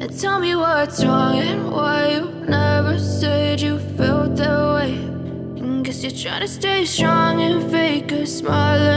And tell me what's wrong and why you never said you felt that way. And guess you're trying to stay strong and fake a smile.